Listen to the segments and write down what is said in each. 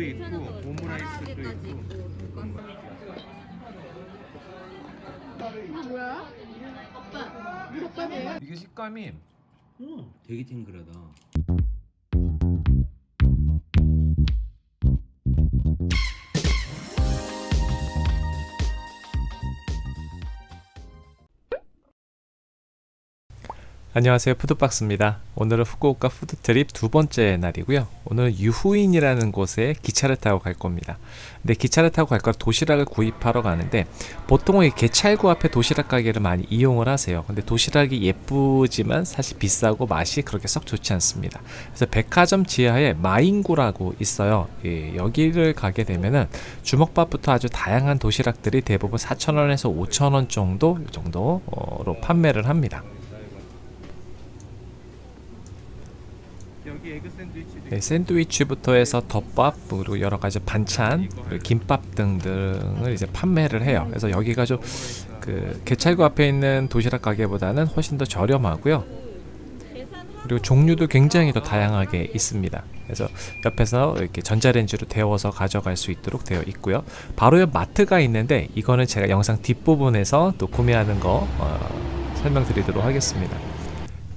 있고 오므라이스도 있고. 이거 뭐야? 이게 식감이 음, 되게 탱글하다 안녕하세요. 푸드박스입니다. 오늘은 후쿠오카 푸드트립 두 번째 날이고요. 오늘은 유후인이라는 곳에 기차를 타고 갈 겁니다. 근데 기차를 타고 갈 거라 도시락을 구입하러 가는데 보통은 이 개찰구 앞에 도시락 가게를 많이 이용을 하세요. 근데 도시락이 예쁘지만 사실 비싸고 맛이 그렇게 썩 좋지 않습니다. 그래서 백화점 지하에 마인구라고 있어요. 예, 여기를 가게 되면은 주먹밥부터 아주 다양한 도시락들이 대부분 4,000원에서 5,000원 정도 이 정도로 판매를 합니다 여기 에그 샌드위치도 네, 샌드위치부터 해서 덮밥 그리고 여러 가지 반찬 그리고 김밥 등등을 이제 판매를 해요. 그래서 여기가 좀 그 개찰구 앞에 있는 도시락 가게보다는 훨씬 더 저렴하고요. 그리고 종류도 굉장히 더 다양하게 있습니다. 그래서 옆에서 이렇게 전자레인지로 데워서 가져갈 수 있도록 되어 있고요. 바로 옆 마트가 있는데 이거는 제가 영상 뒷부분에서 또 구매하는 거 어, 설명드리도록 하겠습니다.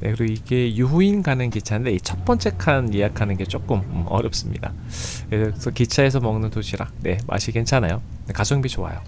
네, 그리고 이게 유후인 가는 기차인데 이 첫 번째 칸 예약하는 게 조금 음, 어렵습니다. 그래서 기차에서 먹는 도시락, 네 맛이 괜찮아요. 네, 가성비 좋아요.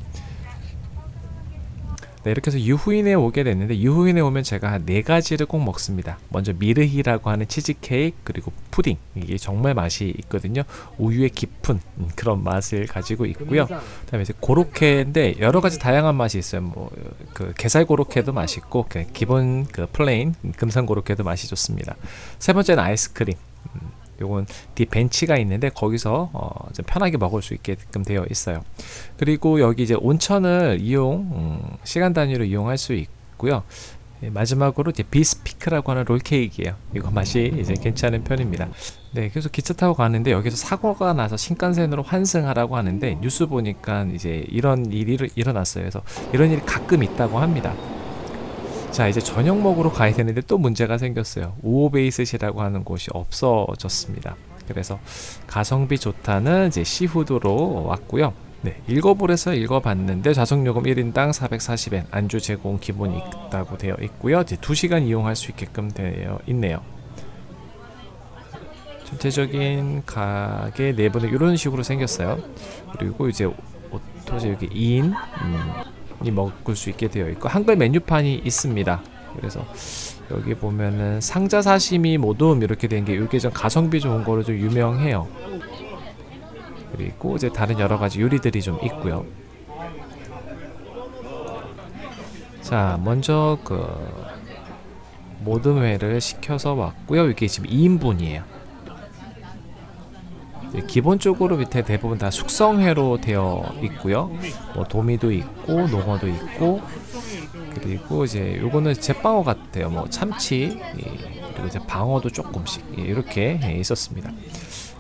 네, 이렇게 해서 유후인에 오게 됐는데 유후인에 오면 제가 한 네 가지를 꼭 먹습니다. 먼저 미르히라고 하는 치즈케이크 그리고 푸딩 이게 정말 맛이 있거든요. 우유의 깊은 음, 그런 맛을 가지고 있고요. 그다음에 이제 고로케인데 여러 가지 다양한 맛이 있어요. 뭐 그 게살 고로케도 맛있고 그 기본 그 plain 금상 고로케도 맛이 좋습니다. 세 번째는 아이스크림. 음, 요건 뒤 벤치가 있는데 거기서 어, 좀 편하게 먹을 수 있게끔 되어 있어요. 그리고 여기 이제 온천을 이용 음, 시간 단위로 이용할 수 있고요. 예, 마지막으로 이제 B-speak라고 하는 롤케이크예요. 이거 맛이 이제 괜찮은 편입니다. 네, 그래서 기차 타고 가는데 여기서 사고가 나서 신칸센으로 환승하라고 하는데 뉴스 보니까 이제 이런 일이 일어났어요. 그래서 이런 일이 가끔 있다고 합니다. 자, 이제 저녁 먹으러 가야 되는데 또 문제가 생겼어요. 우오베이스시라고 하는 곳이 없어졌습니다. 그래서 가성비 좋다는 이제 시후드로 왔고요. 네, 읽어보래서 읽어봤는데 좌석요금 1인당 440엔, 안주 제공 기본이 있다고 되어 있고요. 이제 2시간 이용할 수 있게끔 되어 있네요. 전체적인 가게 내부는 이런 식으로 생겼어요. 그리고 이제 오토제 여기 2인 이 먹을 수 있게 되어 있고 한글 메뉴판이 있습니다. 그래서 여기 보면은 상자 사시미 모둠 이렇게 된 게 이게 좀 가성비 좋은 거로 좀 유명해요. 그리고 이제 다른 여러 가지 요리들이 좀 있고요. 자, 먼저 그 모듬회를 시켜서 왔고요. 이게 지금 2인분이에요. 기본적으로 밑에 대부분 다 숙성회로 되어 있고요. 뭐 도미도 있고 농어도 있고 그리고 이제 요거는 제빵어 같아요. 뭐 참치 예, 그리고 이제 방어도 조금씩 예, 이렇게 예, 있었습니다.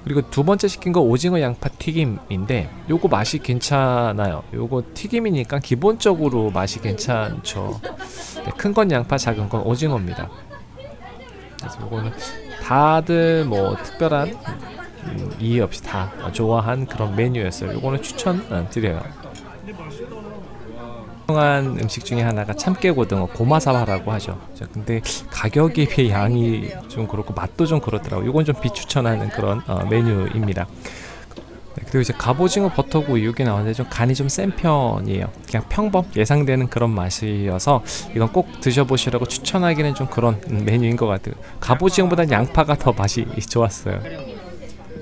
그리고 두 번째 시킨 거 오징어 양파 튀김인데 요거 맛이 괜찮아요. 요거 튀김이니까 기본적으로 맛이 괜찮죠. 네, 큰건 양파, 작은 건 오징어입니다. 그래서 요거는 다들 뭐 특별한 음, 이해 없이 다 좋아한 그런 메뉴였어요. 요거는 추천 어, 드려요. 유명한 음식 중에 하나가 참깨고등어 고마사와라고 하죠. 자, 근데 가격에 비해 양이 좀 그렇고 맛도 좀 그렇더라고. 요건 좀 비추천하는 그런 어, 메뉴입니다. 네, 그리고 이제 갑오징어 버터구이 여기 나왔는데 좀 간이 좀 센 편이에요. 그냥 평범 예상되는 그런 맛이어서 이건 꼭 드셔보시라고 추천하기는 좀 그런 음, 메뉴인 것 같아요. 갑오징어보다는 양파가 더 맛이 좋았어요.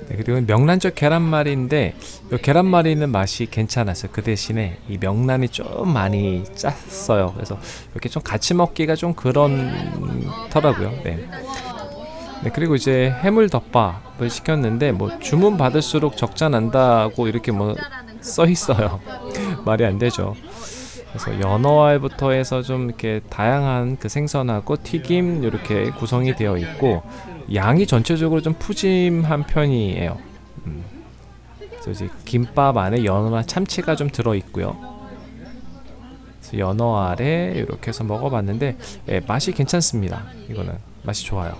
네, 그리고 명란젓 계란말이인데 이 계란말이는 맛이 괜찮았어요. 그 대신에 이 명란이 좀 많이 짰어요. 그래서 이렇게 좀 같이 먹기가 좀 그런더라고요. 네. 네, 그리고 이제 해물 덮밥을 시켰는데 뭐 주문 받을수록 적자 난다고 이렇게 뭐 써 있어요. 말이 안 되죠. 그래서 연어알부터 해서 좀 이렇게 다양한 그 생선하고 튀김 이렇게 구성이 되어 있고 양이 전체적으로 좀 푸짐한 편이에요. 음. 그래서 이제 김밥 안에 연어나 참치가 좀 들어 있고요. 그래서 연어알에 이렇게 해서 먹어봤는데 예, 맛이 괜찮습니다. 이거는 맛이 좋아요.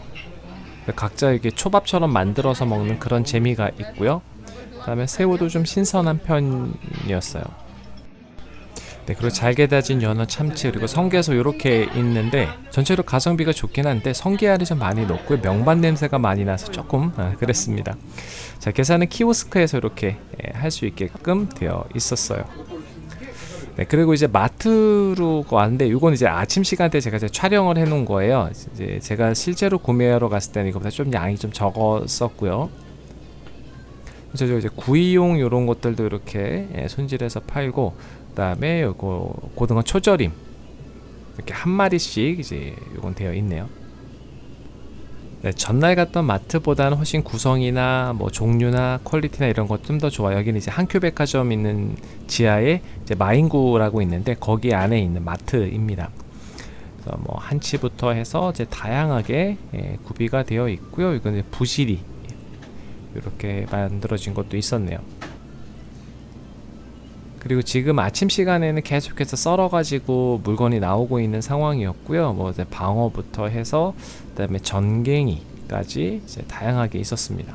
각자 이게 초밥처럼 만들어서 먹는 그런 재미가 있고요. 그 다음에 새우도 좀 신선한 편이었어요. 네, 그리고 잘게 다진 연어, 참치 그리고 성게소 이렇게 있는데 전체로 가성비가 좋긴 한데 성게알이 좀 많이 넣고 명반 냄새가 많이 나서 조금 아, 그랬습니다. 자, 계산은 키오스크에서 이렇게 할수 있게끔 되어 있었어요. 네, 그리고 이제 마트로 왔는데 이건 이제 아침 시간대 제가 이제 촬영을 해 놓은 거예요. 이제 제가 실제로 구매하러 갔을 때는 이거보다 좀 양이 좀 적었었고요. 그래서 이제 구이용 이런 것들도 이렇게 예, 손질해서 팔고 그다음에 요거 고등어 초절임 이렇게 한 마리씩 이제 요건 되어 있네요. 네, 전날 갔던 마트보다는 훨씬 구성이나 뭐 종류나 퀄리티나 이런 것 좀 더 좋아요. 여기는 이제 한큐 백화점 있는 지하에 이제 마인구라고 있는데 거기 안에 있는 마트입니다. 그래서 뭐 한치부터 해서 이제 다양하게 예, 구비가 되어 있고요. 이건 부실이 이렇게 만들어진 것도 있었네요. 그리고 지금 아침 시간에는 계속해서 썰어가지고 물건이 나오고 있는 상황이었고요. 뭐 이제 방어부터 해서 그 다음에 전갱이까지 이제 다양하게 있었습니다.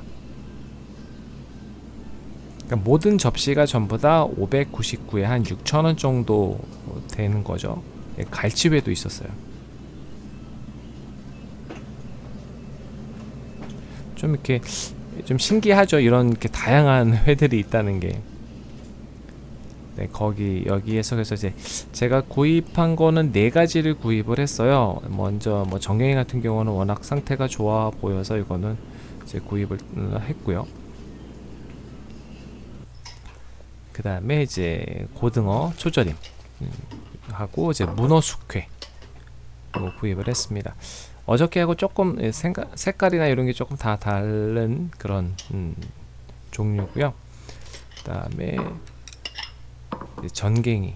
그러니까 모든 접시가 전부 다 599에 한 6,000원 정도 되는 거죠. 예, 갈치회도 있었어요. 좀 이렇게 좀 신기하죠. 이런 이렇게 다양한 회들이 있다는 게. 네, 거기 여기에서 그래서 이제 제가 구입한 거는 네 가지를 구입을 했어요. 먼저 뭐 정경이 같은 경우는 워낙 상태가 좋아 보여서 이거는 이제 구입을 음, 했고요. 그 다음에 이제 고등어 초절임 음, 하고 이제 문어 숙회 로 구입을 했습니다. 어저께하고 조금 예, 생가, 색깔이나 이런 게 조금 다 다른 그런 음, 종류고요. 그 다음에 전갱이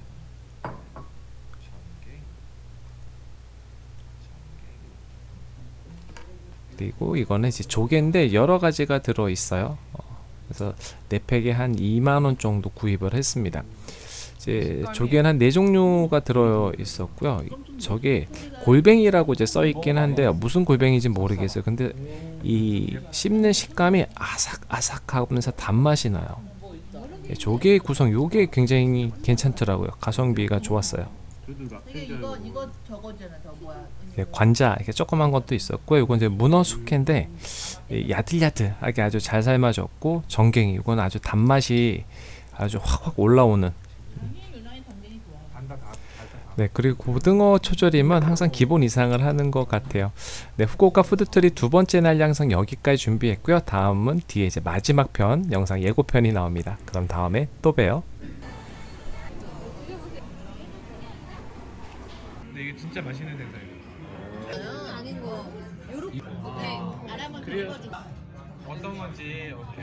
그리고 이거는 이제 조개인데 여러 가지가 들어 있어요. 어, 그래서 네 팩에 한 2만 원 정도 구입을 했습니다. 이제 조개는 한 네 종류가 들어 있었고요. 저게 골뱅이라고 이제 써 있긴 한데 무슨 골뱅이인지 모르겠어요. 근데 이 씹는 식감이 아삭아삭하면서 단맛이 나요. 예, 조개 구성 요게 굉장히 괜찮더라고요. 가성비가 좋았어요. 이게 이거 이거 저거잖아 저 뭐야 예, 관자 이렇게 조그만 것도 있었고 이건 이제 문어 숙회인데 이 야들야들하게 아주 잘 삶아졌고 정갱이 이건 아주 단맛이 아주 확확 올라오는 네 그리고 고등어 초절임은 항상 기본 이상을 하는 것 같아요. 네 후쿠오카 푸드트리 두 번째 날 양상 여기까지 준비했고요. 다음은 뒤에 이제 마지막 편 영상 예고편이 나옵니다. 그럼 다음에 또 봬요. 근데 이게 진짜 맛있는 생선이에요. 아닌 거. 요렇게. 네 그래요. 긁어주고 어떤 건지 이렇게